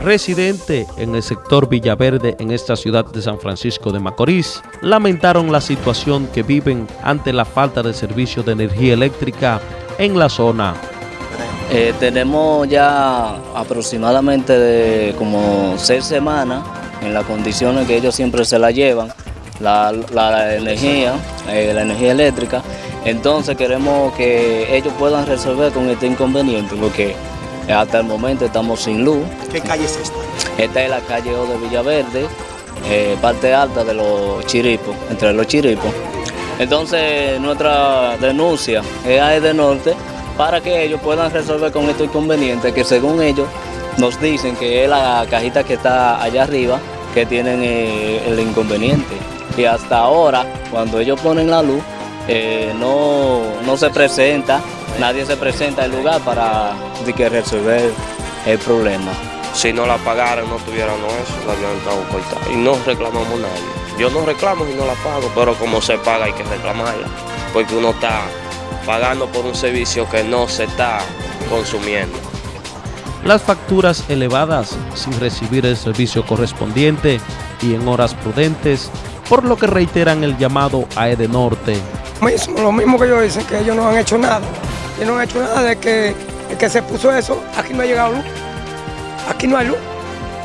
residentes en el sector Villaverde en esta ciudad de San Francisco de Macorís, lamentaron la situación que viven ante la falta de servicio de energía eléctrica en la zona. Eh, tenemos ya aproximadamente de como seis semanas en las condiciones que ellos siempre se la llevan, la, la energía, eh, la energía eléctrica. Entonces queremos que ellos puedan resolver con este inconveniente, porque hasta el momento estamos sin luz. ¿Qué calle es esta? Esta es la calle O de Villaverde, eh, parte alta de los chiripos, entre los chiripos. Entonces nuestra denuncia es a de Norte para que ellos puedan resolver con estos inconvenientes que según ellos nos dicen que es la cajita que está allá arriba que tienen eh, el inconveniente. Y hasta ahora, cuando ellos ponen la luz, eh, no, no se presenta, nadie se presenta al lugar para que resolver el problema. Si no la pagaran, no tuvieran eso, la habían estado cortada. Y no reclamamos nadie. Yo no reclamo y no la pago, pero como se paga hay que reclamarla, porque uno está pagando por un servicio que no se está consumiendo. Las facturas elevadas sin recibir el servicio correspondiente y en horas prudentes, por lo que reiteran el llamado a Edenorte. Mismo, lo mismo que ellos dicen, que ellos no han hecho nada. Ellos no han hecho nada de que, de que se puso eso, aquí no ha llegado luz. Aquí no hay luz.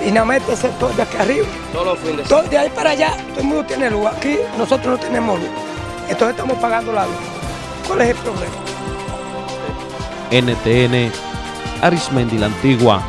Y nada más este sector de aquí arriba. Todos los fines de Todo de ahí para allá, todo el mundo tiene luz. Aquí nosotros no tenemos luz. Entonces estamos pagando la luz. ¿Cuál es el problema? NTN, Arismendi la Antigua.